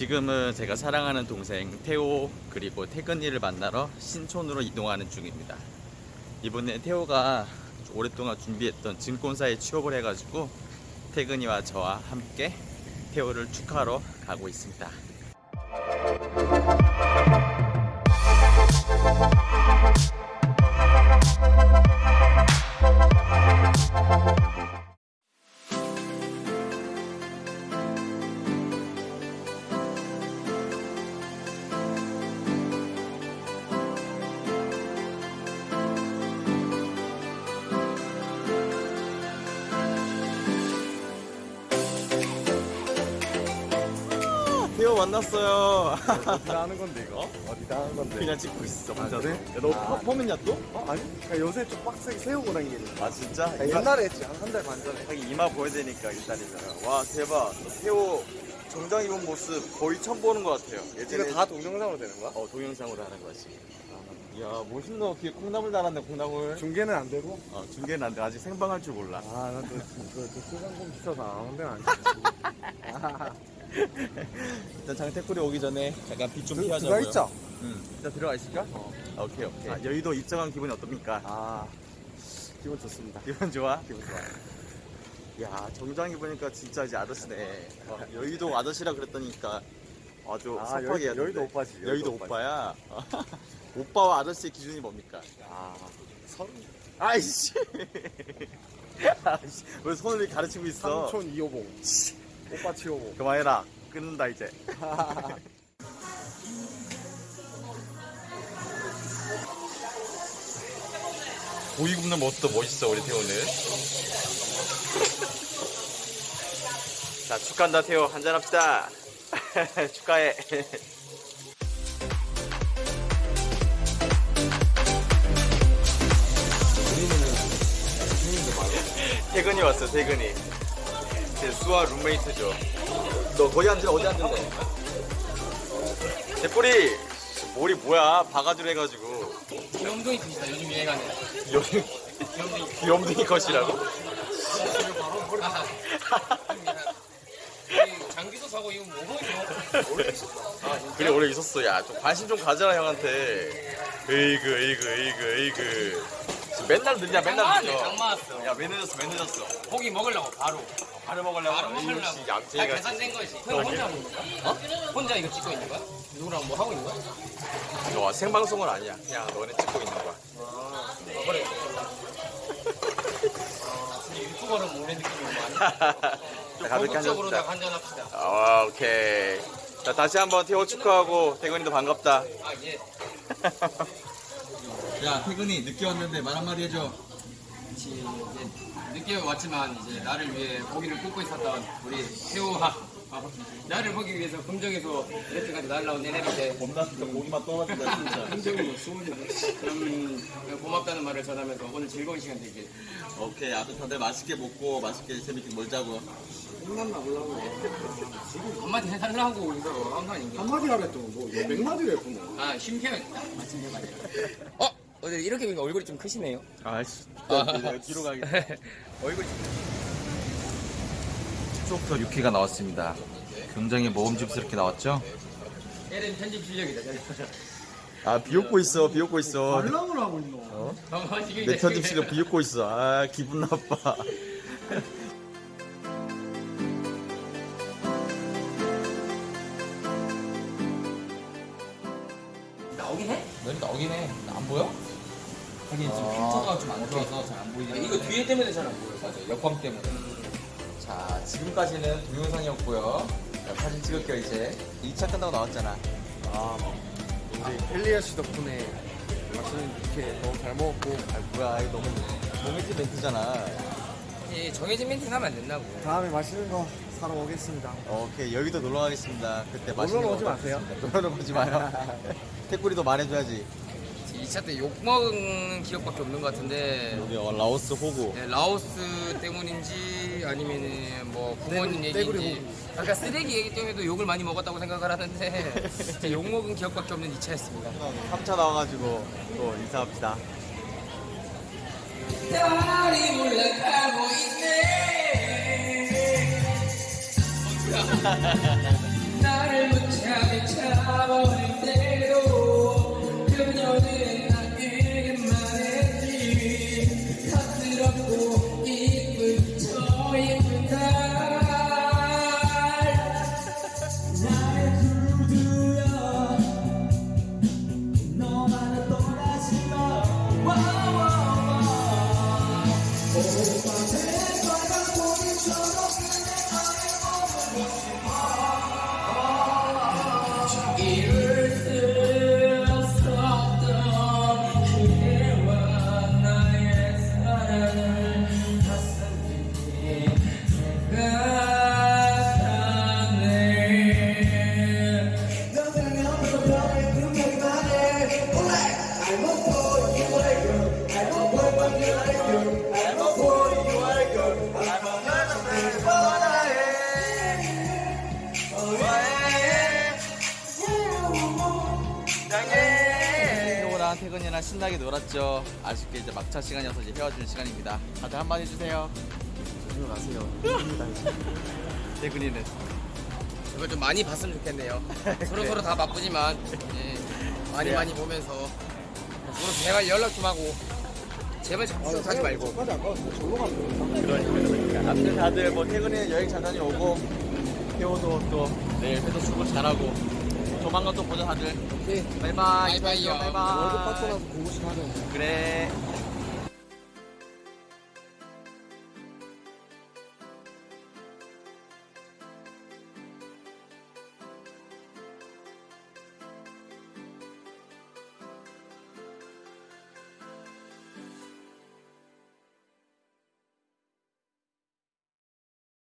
지금은 제가 사랑하는 동생 태호 그리고 태근이를 만나러 신촌으로 이동하는 중입니다. 이번에 태호가 오랫동안 준비했던 증권사에 취업을 해가지고 태근이와 저와 함께 태호를 축하하러 가고 있습니다. 만났어요. 어디다 하는 건데 이거? 어디다 하는 건데? 그냥 찍고 있어. 혼자서. 그래? 야, 너 아. 펌- 펌했냐 또? 어 아니 그러니까 요새 좀 빡세게 세우고 다니겠네 아 진짜? 야, 옛날에 했지 한한달반 전에 하긴 이마 보여야 되니까 일단이잖아. 와 대박. 태호 정장 입은 모습 거의 처음 보는 것 같아요. 이거 다 동영상으로 되는 거야? 어 동영상으로 하는 거지. 이야 멋있노. 뒤에 콩나물 달았네 콩나물. 중계는 안 되고? 어 중계는 안 돼. 아직 생방할 줄 몰라. 아난또 그, 수강금 비싸서 아무 데나 안 되지 일단 장태꿀이 오기 전에 잠깐 빛좀 그, 피하자고요. 그거 있죠? 응. 일단 들어가 있을까? 어. 아, 오케이 오케이. 아, 여의도 입장한 기분이 어떻습니까? 아 기분 좋습니다 기분 좋아? 기분 좋아. 야 정장 입으니까 진짜 이제 아저씨네. 어, 여의도 아저씨라 그랬더니까 아주 아, 섭하게 여의- 여의도 오빠지, 여의도, 여의도 오빠야. 오빠와 아저씨의 기준이 뭡니까? 아 서른 아이씨. 아이씨. 왜 손을 가르치고 있어? 삼촌 이호봉 오빠 치호봉 그만해라. 끊는다 이제. 고기 굽는 모습도 멋있어 우리 태호는. 자 축하한다 태호 한잔 합시다. 축하해. 태근이 왔어 태근이. 제 수아 룸메이트죠. 너 거기 앉으라 어디 앉을래? 대뿌리! 머리 뭐야? 바가지로 해가지고. 귀염둥이 컷이다 요즘 유행하는. 여기 귀염둥이 귀염둥이 컷이라고? 이 장기도 사고 이거 뭐거든요 그래 오래 있었어. 야좀 관심 좀 가져라 형한테. 에이그 에이그 에이그 에이그 맨날 늦냐 맨날 늦어. 장마왔어 야왜 늦었어 왜 늦었어? 고기 먹으려고 바로. 바로 먹으려고. 바로 먹으려고. 다 계산된 거지. 형 혼자 하는 거야? 어? 혼자 이거 찍고 있는 거야? 누구랑 뭐 하고 있는 거야? 너 생방송은 아니야. 그냥 너네 찍고 있는 거야. 아 그래. 아 진짜 유튜버는 모래 느낌이구만 좀 가볍게 고급적으로 다 한잔 한잔합시다. 아 오케이. 자 다시 한번 태호 축하하고 태근이도 반갑다. 아예 야 태근이 늦게 왔는데 말 한마디 해줘. 이제 늦게 왔지만 이제 나를 위해 고기를 굽고 있었던 우리 태우와 나를 보기 위해서 금정에서 이렇게까지 날라온 내내한테 겁나 진짜 고기만 떨어진다 진짜. 금정으로 수원으로 그럼 고맙다는 말을 전하면서 오늘 즐거운 시간 되길. 오케이 아무튼 다들 맛있게 먹고 맛있게 재밌게 놀자고. 혼났나 보려고. 한마디 해달라고 이거 아닌가? 한마디 하랬죠 뭐몇 마디를 했구나 아 심폐했다 마침 해봐야 어? 어제 이렇게 보니까 얼굴이 좀 크시네요 아이씨 아. 뒤로 가겠다 얼굴이 추억터 6회가 나왔습니다 굉장히 먹음직스럽게 나왔죠? 얘는 편집 실력이다 아 비웃고 있어 비웃고 있어 관람을 하고 있노 어, 내 편집 실력 비웃고 있어 아 기분 나빠 나오긴 해? 너희 나오긴 해. 나안 보여? 하긴 지금 아. 필터가 좀 안 좋아서 잘 안 보이긴 아, 이거 뒤에 때문에 잘 안 보여 맞아. 역광 때문에. 자, 지금까지는 동영상이었고요. 자, 사진 찍을게요, 이제. 2차 끝나고 나왔잖아 아 우리 헬리아 씨 덕분에 맛있는 이렇게 너무 잘 먹었고 아 뭐야 이거 너무 정해진 멘트잖아 이 정해진 멘팅 하면 안 된다고 다음에 맛있는 거 사러 오겠습니다 오케이 여기도 놀러 가겠습니다 그때 맛있는 놀러 오지 거 마세요. 놀러 오지 마요 태꾸리도 말해줘야지 2차 때 욕 먹은 기억밖에 없는 것 같은데. 우리 어, 라오스 호구. 네, 라오스 때문인지 아니면은 뭐 부모님 얘기인지. 아까 쓰레기 얘기 때문에도 욕을 많이 먹었다고 생각을 하는데 진짜 욕 먹은 기억밖에 없는 2차였습니다. 3차 나와가지고 또 인사합시다. 달이 올라가고 있네 whoa. 동안 신나게 놀았죠. 아쉽게 이제 막차 시간이어서 이제 헤어지는 시간입니다. 다들 한마디 해주세요. 조심하세요. 대근이는 이걸 좀 많이 봤으면 좋겠네요. 서로 서로 다 바쁘지만 예, 많이 그래요. 많이 보면서 서로 제발 연락 좀 하고 제발 자꾸 가지 말고 까지 안 가서 절로 가면 그러니까 그러니까. 아무튼 다들 뭐 퇴근에 여행 잘 다녀오고 태호도 또 내일 회사 출근 잘하고 조만간 또 보자 다들. 오케이. 바이바이. 바이바이요. 바이바이. 월급 받고 나서 공부식 하자. 그래.